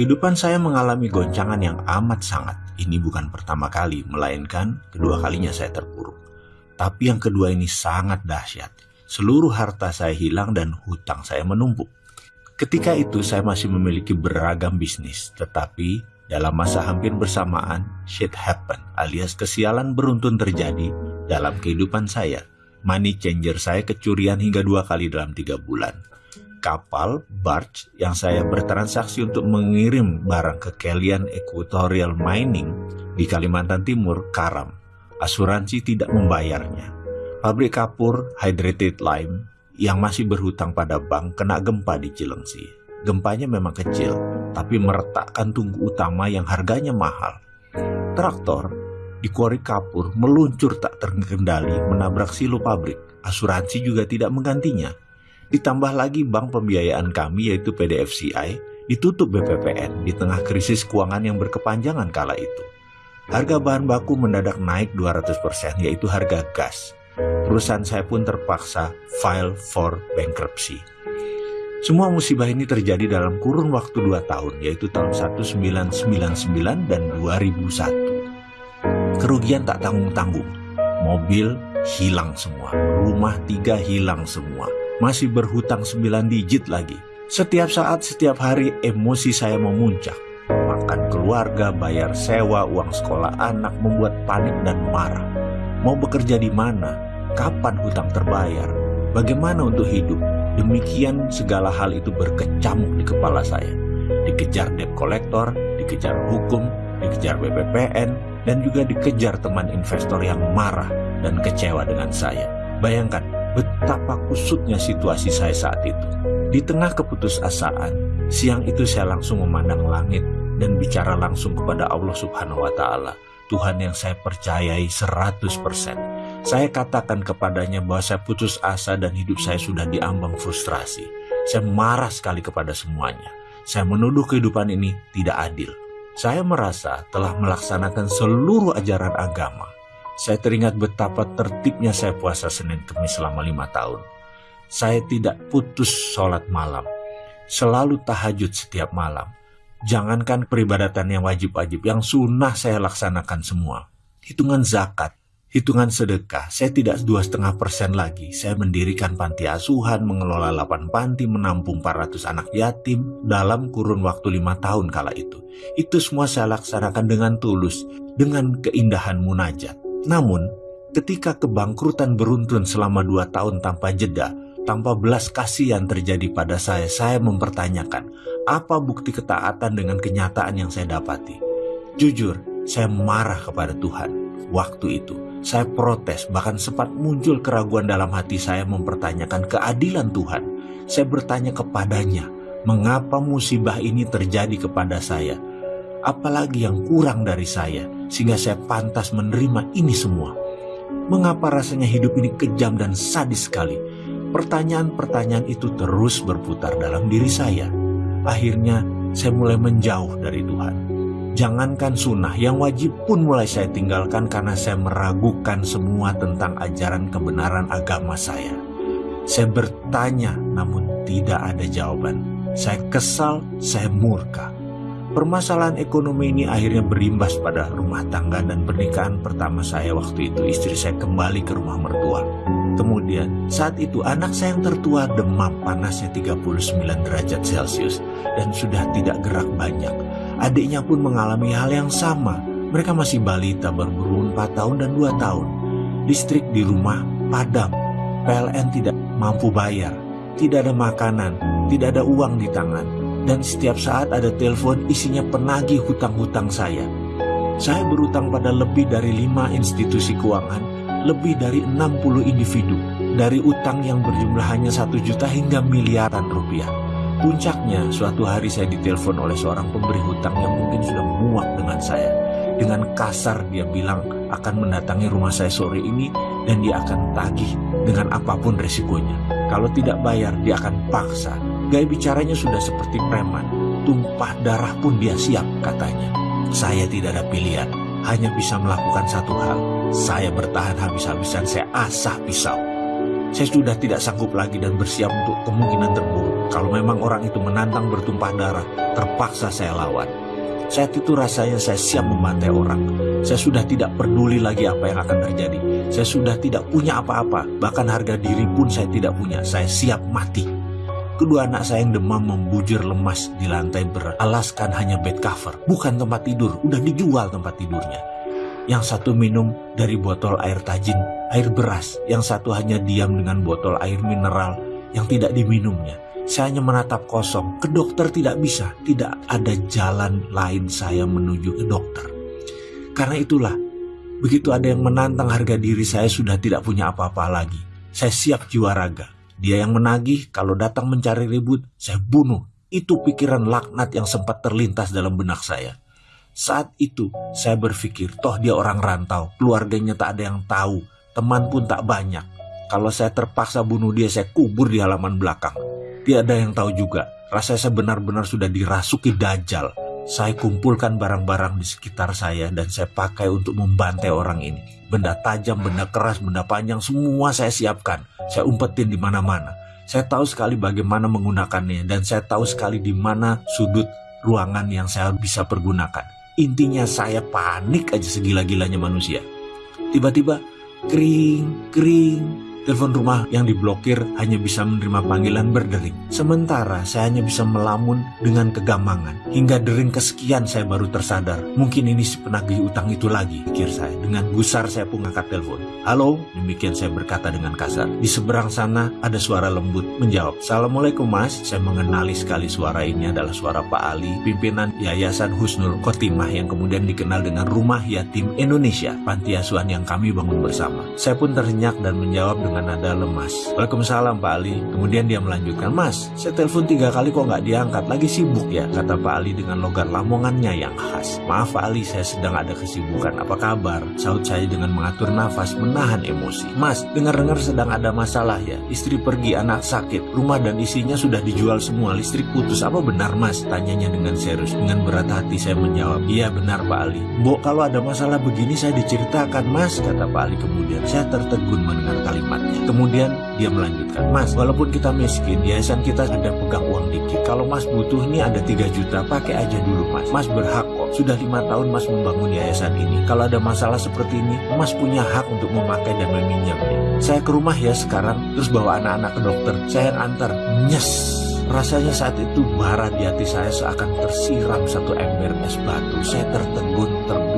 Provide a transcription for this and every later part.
Kehidupan saya mengalami goncangan yang amat sangat. Ini bukan pertama kali, melainkan kedua kalinya saya terpuruk. Tapi yang kedua ini sangat dahsyat. Seluruh harta saya hilang dan hutang saya menumpuk. Ketika itu saya masih memiliki beragam bisnis, tetapi dalam masa hampir bersamaan, shit happen alias kesialan beruntun terjadi dalam kehidupan saya. Money changer saya kecurian hingga dua kali dalam tiga bulan kapal barge yang saya bertransaksi untuk mengirim barang ke Kalian Equatorial Mining di Kalimantan Timur karam. Asuransi tidak membayarnya. Pabrik kapur Hydrated Lime yang masih berhutang pada bank kena gempa di Cilengsi. Gempanya memang kecil, tapi meretakkan tunggu utama yang harganya mahal. Traktor di kuari kapur meluncur tak terkendali menabrak silo pabrik. Asuransi juga tidak menggantinya. Ditambah lagi bank pembiayaan kami yaitu PDFCI ditutup BPPN di tengah krisis keuangan yang berkepanjangan kala itu. Harga bahan baku mendadak naik 200% yaitu harga gas. Perusahaan saya pun terpaksa file for bankruptcy. Semua musibah ini terjadi dalam kurun waktu 2 tahun yaitu tahun 1999 dan 2001. Kerugian tak tanggung-tanggung. Mobil hilang semua, rumah tiga hilang semua, masih berhutang 9 digit lagi. Setiap saat, setiap hari emosi saya memuncak. Makan keluarga, bayar sewa, uang sekolah anak membuat panik dan marah. Mau bekerja di mana? Kapan hutang terbayar? Bagaimana untuk hidup? Demikian segala hal itu berkecamuk di kepala saya. Dikejar debt collector, dikejar hukum, dikejar BPPN, dan juga dikejar teman investor yang marah dan kecewa dengan saya. Bayangkan, betapa kusutnya situasi saya saat itu. Di tengah keputusasaan, siang itu saya langsung memandang langit dan bicara langsung kepada Allah Subhanahu wa taala, Tuhan yang saya percayai 100%. Saya katakan kepadanya bahwa saya putus asa dan hidup saya sudah diambang frustrasi. Saya marah sekali kepada semuanya. Saya menuduh kehidupan ini tidak adil. Saya merasa telah melaksanakan seluruh ajaran agama saya teringat betapa tertibnya saya puasa Senin Kemis selama lima tahun. Saya tidak putus sholat malam. Selalu tahajud setiap malam. Jangankan peribadatan yang wajib-wajib, yang sunnah saya laksanakan semua. Hitungan zakat, hitungan sedekah, saya tidak dua setengah persen lagi. Saya mendirikan panti asuhan, mengelola 8 panti, menampung 400 anak yatim dalam kurun waktu lima tahun kala itu. Itu semua saya laksanakan dengan tulus, dengan keindahan munajat. Namun, ketika kebangkrutan beruntun selama dua tahun tanpa jeda, tanpa belas kasihan terjadi pada saya, saya mempertanyakan, apa bukti ketaatan dengan kenyataan yang saya dapati? Jujur, saya marah kepada Tuhan. Waktu itu, saya protes, bahkan sempat muncul keraguan dalam hati saya mempertanyakan keadilan Tuhan. Saya bertanya kepadanya, mengapa musibah ini terjadi kepada saya? Apalagi yang kurang dari saya, sehingga saya pantas menerima ini semua. Mengapa rasanya hidup ini kejam dan sadis sekali? Pertanyaan-pertanyaan itu terus berputar dalam diri saya. Akhirnya saya mulai menjauh dari Tuhan. Jangankan sunnah, yang wajib pun mulai saya tinggalkan karena saya meragukan semua tentang ajaran kebenaran agama saya. Saya bertanya namun tidak ada jawaban. Saya kesal, saya murka. Permasalahan ekonomi ini akhirnya berimbas pada rumah tangga dan pernikahan pertama saya waktu itu istri saya kembali ke rumah mertua. Kemudian saat itu anak saya yang tertua demam panasnya 39 derajat Celcius dan sudah tidak gerak banyak. Adiknya pun mengalami hal yang sama. Mereka masih balita berumur 4 tahun dan 2 tahun. Listrik di rumah padam. PLN tidak mampu bayar. Tidak ada makanan, tidak ada uang di tangan dan setiap saat ada telepon isinya penagih hutang-hutang saya. Saya berutang pada lebih dari lima institusi keuangan, lebih dari 60 individu, dari utang yang berjumlah hanya satu juta hingga miliaran rupiah. Puncaknya, suatu hari saya ditelepon oleh seorang pemberi hutang yang mungkin sudah muak dengan saya. Dengan kasar dia bilang akan mendatangi rumah saya sore ini dan dia akan tagih dengan apa pun resikonya. Kalau tidak bayar, dia akan paksa Gaya bicaranya sudah seperti preman. Tumpah darah pun dia siap katanya. Saya tidak ada pilihan. Hanya bisa melakukan satu hal. Saya bertahan habis-habisan. Saya asah pisau. Saya sudah tidak sanggup lagi dan bersiap untuk kemungkinan terburuk. Kalau memang orang itu menantang bertumpah darah, terpaksa saya lawan. Saat itu rasanya saya siap membantai orang. Saya sudah tidak peduli lagi apa yang akan terjadi. Saya sudah tidak punya apa-apa, bahkan harga diri pun saya tidak punya. Saya siap mati. Kedua anak saya yang demam membujur lemas di lantai beralaskan hanya bed cover, bukan tempat tidur, udah dijual tempat tidurnya. Yang satu minum dari botol air tajin, air beras, yang satu hanya diam dengan botol air mineral yang tidak diminumnya. Saya hanya menatap kosong. Ke dokter tidak bisa. Tidak ada jalan lain saya menuju ke dokter. Karena itulah, begitu ada yang menantang harga diri saya sudah tidak punya apa-apa lagi. Saya siap jiwa raga. Dia yang menagih, kalau datang mencari ribut, saya bunuh. Itu pikiran laknat yang sempat terlintas dalam benak saya. Saat itu, saya berpikir, toh dia orang rantau, keluarganya tak ada yang tahu, teman pun tak banyak. Kalau saya terpaksa bunuh dia, saya kubur di halaman belakang. Tiada yang tahu juga, rasanya saya benar-benar sudah dirasuki dajjal. Saya kumpulkan barang-barang di sekitar saya dan saya pakai untuk membantai orang ini. Benda tajam, benda keras, benda panjang, semua saya siapkan. Saya umpetin di mana-mana. Saya tahu sekali bagaimana menggunakannya dan saya tahu sekali di mana sudut ruangan yang saya bisa pergunakan. Intinya saya panik aja segila-gilanya manusia. Tiba-tiba kering, kering, Telepon rumah yang diblokir hanya bisa menerima panggilan berdering. Sementara saya hanya bisa melamun dengan kegamangan. Hingga dering kesekian saya baru tersadar. Mungkin ini si penagih utang itu lagi, pikir saya. Dengan gusar saya pun angkat telepon. Halo, demikian saya berkata dengan kasar. Di seberang sana ada suara lembut menjawab. Assalamualaikum mas, saya mengenali sekali suara ini adalah suara Pak Ali, pimpinan Yayasan Husnul Khotimah yang kemudian dikenal dengan Rumah Yatim Indonesia, panti asuhan yang kami bangun bersama. Saya pun terhenyak dan menjawab dengan nada lemas. Waalaikumsalam Pak Ali. Kemudian dia melanjutkan, Mas, saya telepon tiga kali kok nggak diangkat, lagi sibuk ya, kata Pak Ali dengan logat lamongannya yang khas. Maaf Pak Ali, saya sedang ada kesibukan, apa kabar? Saut saya dengan mengatur nafas, menahan emosi. Mas, dengar-dengar sedang ada masalah ya, istri pergi, anak sakit, rumah dan isinya sudah dijual semua, listrik putus, apa benar Mas? Tanyanya dengan serius, dengan berat hati saya menjawab, iya benar Pak Ali. Mbok kalau ada masalah begini saya diceritakan Mas, kata Pak Ali kemudian. Saya tertegun mendengar kalimat Kemudian dia melanjutkan, Mas, walaupun kita miskin, yayasan kita ada pegang uang dikit. Kalau Mas butuh nih ada 3 juta, pakai aja dulu Mas. Mas berhak kok. Sudah lima tahun Mas membangun yayasan ini. Kalau ada masalah seperti ini, Mas punya hak untuk memakai dan meminjamnya. Saya ke rumah ya sekarang, terus bawa anak-anak ke dokter. Saya antar. Nyes. Rasanya saat itu bara di hati saya seakan tersiram satu ember es batu. Saya tertegun, terduduk,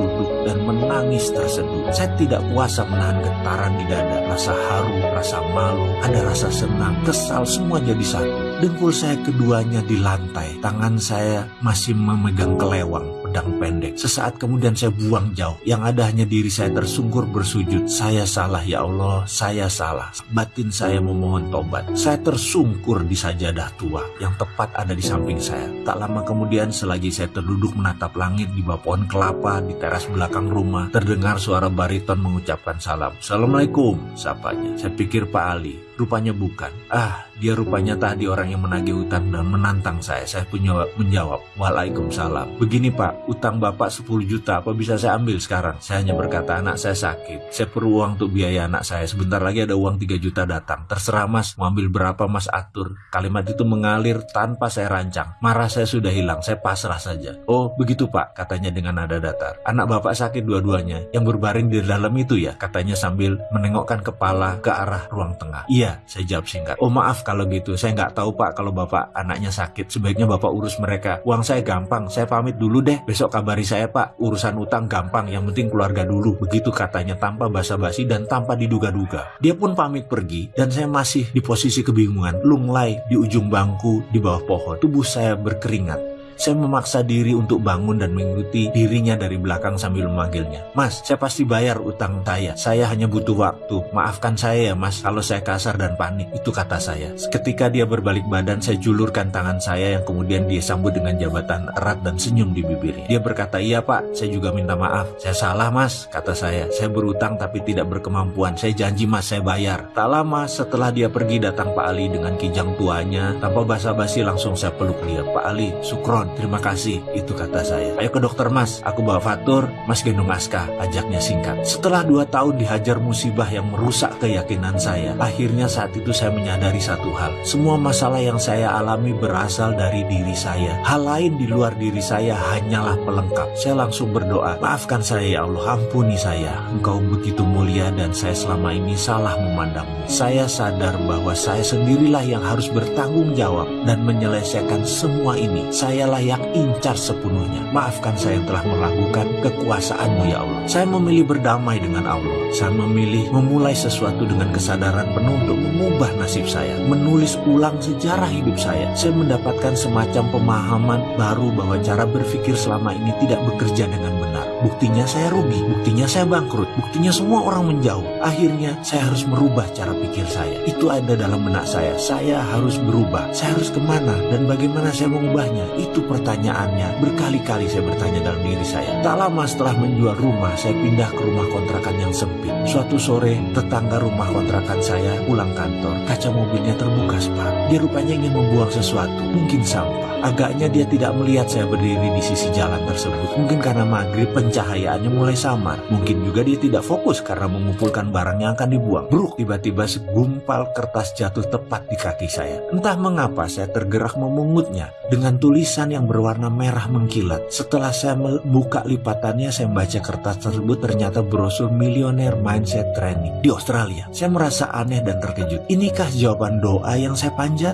dan menangis terseduh. Saya tidak kuasa menahan getaran di dada, rasa haru, rasa malu, ada rasa senang, kesal, semua jadi satu. Dengkul saya keduanya di lantai, tangan saya masih memegang kelewang pedang pendek. Sesaat kemudian saya buang jauh. Yang ada hanya diri saya tersungkur bersujud. Saya salah ya Allah, saya salah. Batin saya memohon tobat. Saya tersungkur di sajadah tua yang tepat ada di samping saya. Tak lama kemudian selagi saya terduduk menatap langit di bawah pohon kelapa di teras belakang rumah, terdengar suara bariton mengucapkan salam. Assalamualaikum, sapanya. Saya pikir Pak Ali. Rupanya bukan. Ah, dia rupanya tadi orang yang menagih utang dan menantang saya. Saya punya menjawab, Waalaikumsalam. Begini Pak, utang Bapak 10 juta, apa bisa saya ambil sekarang? Saya hanya berkata, anak saya sakit. Saya perlu uang untuk biaya anak saya. Sebentar lagi ada uang 3 juta datang. Terserah mas, mau ambil berapa mas atur. Kalimat itu mengalir tanpa saya rancang. Marah saya sudah hilang, saya pasrah saja. Oh, begitu Pak, katanya dengan nada datar. Anak Bapak sakit dua-duanya. Yang berbaring di dalam itu ya, katanya sambil menengokkan kepala ke arah ruang tengah. Iya, saya jawab singkat. Oh maaf kalau gitu, saya nggak tahu pak kalau bapak anaknya sakit. Sebaiknya bapak urus mereka. Uang saya gampang, saya pamit dulu deh. Besok kabari saya pak, urusan utang gampang, yang penting keluarga dulu. Begitu katanya tanpa basa-basi dan tanpa diduga-duga. Dia pun pamit pergi dan saya masih di posisi kebingungan. Lunglai di ujung bangku di bawah pohon. Tubuh saya berkeringat. Saya memaksa diri untuk bangun dan mengikuti dirinya dari belakang sambil memanggilnya. Mas, saya pasti bayar utang saya. Saya hanya butuh waktu. Maafkan saya ya mas kalau saya kasar dan panik. Itu kata saya. Ketika dia berbalik badan, saya julurkan tangan saya yang kemudian dia sambut dengan jabatan erat dan senyum di bibirnya. Dia berkata, iya pak, saya juga minta maaf. Saya salah mas, kata saya. Saya berutang tapi tidak berkemampuan. Saya janji mas, saya bayar. Tak lama setelah dia pergi datang Pak Ali dengan kijang tuanya. Tanpa basa-basi langsung saya peluk dia. Pak Ali, sukron naon, terima kasih, itu kata saya. Ayo ke dokter mas, aku bawa Fatur, mas gendong Aska, ajaknya singkat. Setelah dua tahun dihajar musibah yang merusak keyakinan saya, akhirnya saat itu saya menyadari satu hal. Semua masalah yang saya alami berasal dari diri saya. Hal lain di luar diri saya hanyalah pelengkap. Saya langsung berdoa, maafkan saya ya Allah, ampuni saya. Engkau begitu mulia dan saya selama ini salah memandangmu. Saya sadar bahwa saya sendirilah yang harus bertanggung jawab dan menyelesaikan semua ini. Sayalah yang incar sepenuhnya. Maafkan saya yang telah melakukan kekuasaanmu ya Allah. Saya memilih berdamai dengan Allah. Saya memilih memulai sesuatu dengan kesadaran penuh untuk mengubah nasib saya. Menulis ulang sejarah hidup saya. Saya mendapatkan semacam pemahaman baru bahwa cara berpikir selama ini tidak bekerja dengan benar. Buktinya saya rugi, buktinya saya bangkrut, buktinya semua orang menjauh. Akhirnya saya harus merubah cara pikir saya. Itu ada dalam benak saya. Saya harus berubah. Saya harus ke mana dan bagaimana saya mengubahnya? Itu pertanyaannya. Berkali-kali saya bertanya dalam diri saya. Tak lama setelah menjual rumah, saya pindah ke rumah kontrakan yang sempit. Suatu sore, tetangga rumah kontrakan saya pulang kantor. Kaca mobilnya terbuka separuh. Dia rupanya ingin membuang sesuatu, mungkin sampah. Agaknya dia tidak melihat saya berdiri di sisi jalan tersebut. Mungkin karena maghrib pencahayaannya mulai samar. Mungkin juga dia tidak fokus karena mengumpulkan barang yang akan dibuang. Bruk, tiba-tiba segumpal kertas jatuh tepat di kaki saya. Entah mengapa saya tergerak memungutnya dengan tulisan yang berwarna merah mengkilat. Setelah saya membuka lipatannya, saya membaca kertas tersebut ternyata brosur milioner mindset training di Australia. Saya merasa aneh dan terkejut. Inikah jawaban doa yang saya panjat?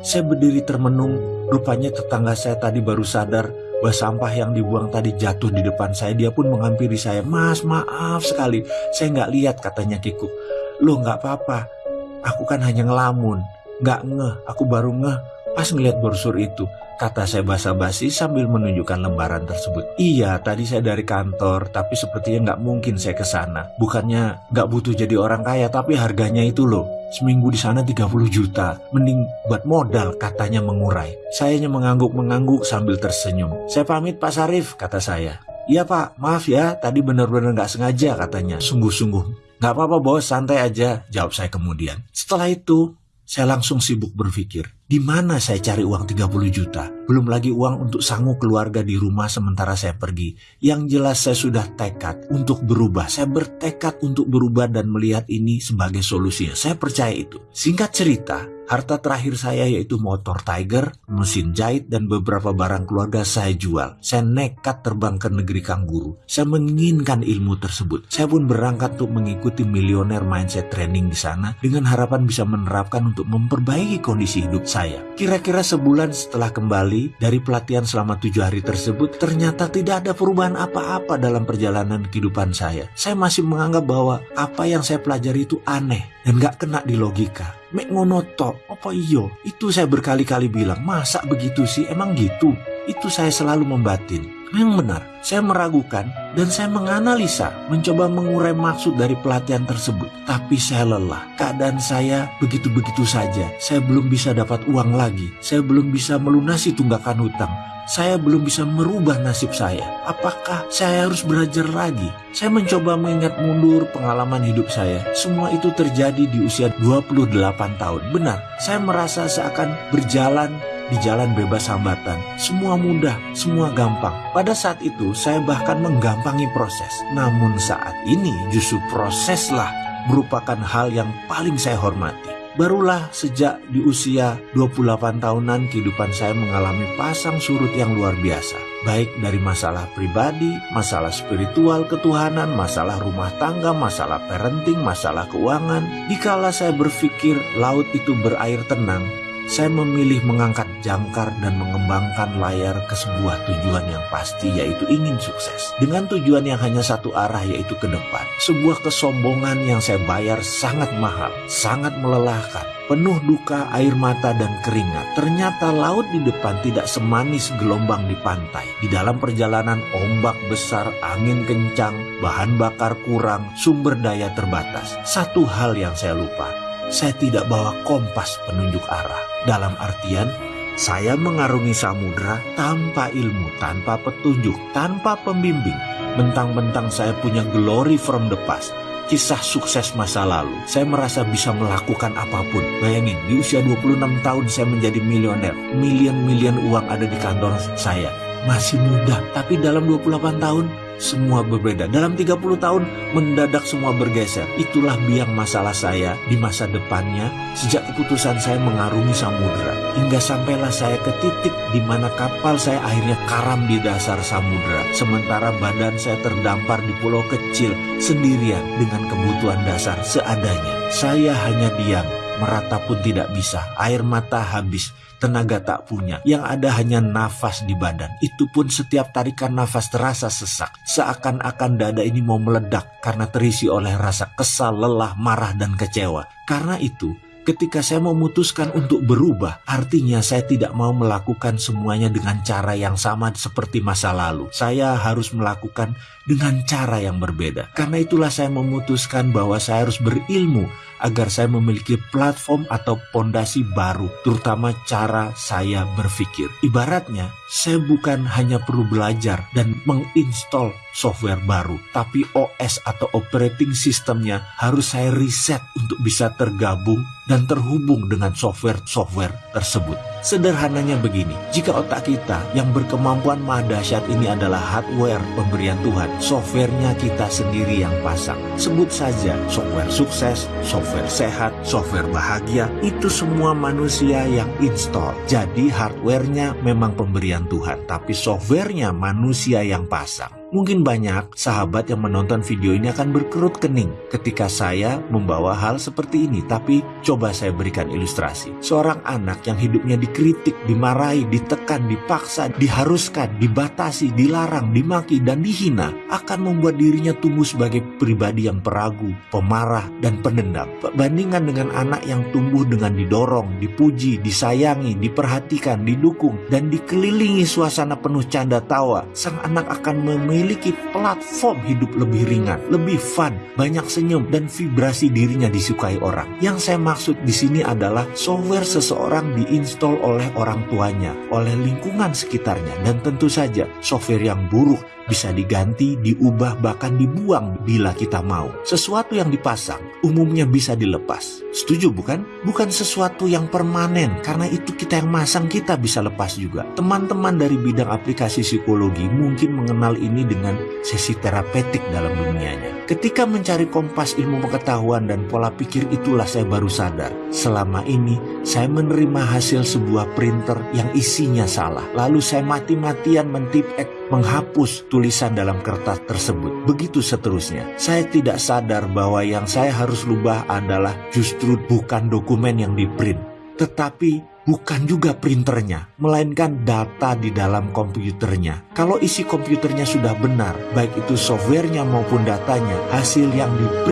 Saya berdiri termenung, rupanya tetangga saya tadi baru sadar bahwa sampah yang dibuang tadi jatuh di depan saya. Dia pun menghampiri saya, Mas maaf sekali, saya nggak lihat katanya Kiku. Loh nggak apa-apa, aku kan hanya ngelamun, nggak ngeh, aku baru ngeh pas ngeliat brosur itu. Kata saya basa-basi sambil menunjukkan lembaran tersebut. Iya, tadi saya dari kantor, tapi sepertinya nggak mungkin saya ke sana. Bukannya nggak butuh jadi orang kaya, tapi harganya itu loh. Seminggu di sana 30 juta. Mending buat modal, katanya mengurai. Sayanya mengangguk-mengangguk sambil tersenyum. Saya pamit Pak Sarif, kata saya. Iya pak, maaf ya, tadi benar-benar nggak sengaja katanya. Sungguh-sungguh. Nggak apa-apa bos, santai aja, jawab saya kemudian. Setelah itu, saya langsung sibuk berpikir, di mana saya cari uang 30 juta? Belum lagi uang untuk sanggup keluarga di rumah sementara saya pergi. Yang jelas saya sudah tekad untuk berubah. Saya bertekad untuk berubah dan melihat ini sebagai solusinya. Saya percaya itu. Singkat cerita, Harta terakhir saya yaitu motor Tiger, mesin jahit, dan beberapa barang keluarga saya jual. Saya nekat terbang ke negeri kangguru. Saya menginginkan ilmu tersebut. Saya pun berangkat untuk mengikuti milioner mindset training di sana dengan harapan bisa menerapkan untuk memperbaiki kondisi hidup saya. Kira-kira sebulan setelah kembali dari pelatihan selama tujuh hari tersebut, ternyata tidak ada perubahan apa-apa dalam perjalanan kehidupan saya. Saya masih menganggap bahwa apa yang saya pelajari itu aneh dan gak kena di logika. Mek ngono tok, apa iyo? Itu saya berkali-kali bilang, masa begitu sih? Emang gitu? Itu saya selalu membatin. Yang benar, saya meragukan dan saya menganalisa, mencoba mengurai maksud dari pelatihan tersebut. Tapi saya lelah. Keadaan saya begitu-begitu saja. Saya belum bisa dapat uang lagi. Saya belum bisa melunasi tunggakan hutang saya belum bisa merubah nasib saya. Apakah saya harus belajar lagi? Saya mencoba mengingat mundur pengalaman hidup saya. Semua itu terjadi di usia 28 tahun. Benar, saya merasa seakan berjalan di jalan bebas hambatan. Semua mudah, semua gampang. Pada saat itu saya bahkan menggampangi proses. Namun saat ini justru proseslah merupakan hal yang paling saya hormati. Barulah sejak di usia 28 tahunan kehidupan saya mengalami pasang surut yang luar biasa. Baik dari masalah pribadi, masalah spiritual ketuhanan, masalah rumah tangga, masalah parenting, masalah keuangan. Dikala saya berpikir laut itu berair tenang, saya memilih mengangkat jangkar dan mengembangkan layar ke sebuah tujuan yang pasti yaitu ingin sukses. Dengan tujuan yang hanya satu arah yaitu ke depan. Sebuah kesombongan yang saya bayar sangat mahal, sangat melelahkan. Penuh duka, air mata, dan keringat. Ternyata laut di depan tidak semanis gelombang di pantai. Di dalam perjalanan ombak besar, angin kencang, bahan bakar kurang, sumber daya terbatas. Satu hal yang saya lupa, saya tidak bawa kompas penunjuk arah. Dalam artian, saya mengarungi samudra tanpa ilmu, tanpa petunjuk, tanpa pembimbing. Bentang-bentang saya punya glory from the past. kisah sukses masa lalu. Saya merasa bisa melakukan apa pun. Bayangin, di usia 26 tahun saya menjadi milioner. Milion-milion uang ada di kantor saya. Masih muda, tapi dalam 28 tahun semua berbeda. Dalam 30 tahun mendadak semua bergeser. Itulah biang masalah saya di masa depannya sejak keputusan saya mengarungi samudera. Hingga sampailah saya ke titik di mana kapal saya akhirnya karam di dasar samudera. Sementara badan saya terdampar di pulau kecil sendirian dengan kebutuhan dasar seadanya. Saya hanya diam, merata pun tidak bisa. Air mata habis tenaga tak punya. Yang ada hanya nafas di badan. Itu pun setiap tarikan nafas terasa sesak. Seakan-akan dada ini mau meledak karena terisi oleh rasa kesal, lelah, marah, dan kecewa. Karena itu, ketika saya memutuskan untuk berubah, artinya saya tidak mau melakukan semuanya dengan cara yang sama seperti masa lalu. Saya harus melakukan dengan cara yang berbeda. Karena itulah saya memutuskan bahwa saya harus berilmu agar saya memiliki platform atau pondasi baru, terutama cara saya berpikir. Ibaratnya, saya bukan hanya perlu belajar dan menginstall software baru, tapi OS atau operating systemnya harus saya riset untuk bisa tergabung dan terhubung dengan software-software tersebut. Sederhananya begini, jika otak kita yang berkemampuan maha dahsyat ini adalah hardware pemberian Tuhan, softwarenya kita sendiri yang pasang. Sebut saja software sukses, software sehat, software bahagia, itu semua manusia yang install. Jadi hardwarenya memang pemberian Tuhan, tapi softwarenya manusia yang pasang. Mungkin banyak sahabat yang menonton video ini akan berkerut kening ketika saya membawa hal seperti ini, tapi coba saya berikan ilustrasi. Seorang anak yang hidupnya dikritik, dimarahi, ditekan, dipaksa, diharuskan, dibatasi, dilarang, dimaki, dan dihina akan membuat dirinya tumbuh sebagai pribadi yang peragu, pemarah, dan pendendam. Bandingkan dengan anak yang tumbuh dengan didorong, dipuji, disayangi, diperhatikan, didukung, dan dikelilingi suasana penuh canda tawa, sang anak akan memiliki memiliki platform hidup lebih ringan, lebih fun, banyak senyum, dan vibrasi dirinya disukai orang. Yang saya maksud di sini adalah software seseorang diinstal oleh orang tuanya, oleh lingkungan sekitarnya, dan tentu saja software yang buruk bisa diganti, diubah, bahkan dibuang bila kita mau. Sesuatu yang dipasang umumnya bisa dilepas. Setuju bukan? Bukan sesuatu yang permanen, karena itu kita yang masang kita bisa lepas juga. Teman-teman dari bidang aplikasi psikologi mungkin mengenal ini dengan sesi terapeutik dalam dunianya. Ketika mencari kompas ilmu pengetahuan dan pola pikir itulah saya baru sadar. Selama ini saya menerima hasil sebuah printer yang isinya salah. Lalu saya mati-matian mentip menghapus tulisan dalam kertas tersebut. Begitu seterusnya. Saya tidak sadar bahwa yang saya harus rubah adalah justru bukan dokumen yang di print, tetapi bukan juga printernya, melainkan data di dalam komputernya. Kalau isi komputernya sudah benar, baik itu softwarenya maupun datanya, hasil yang di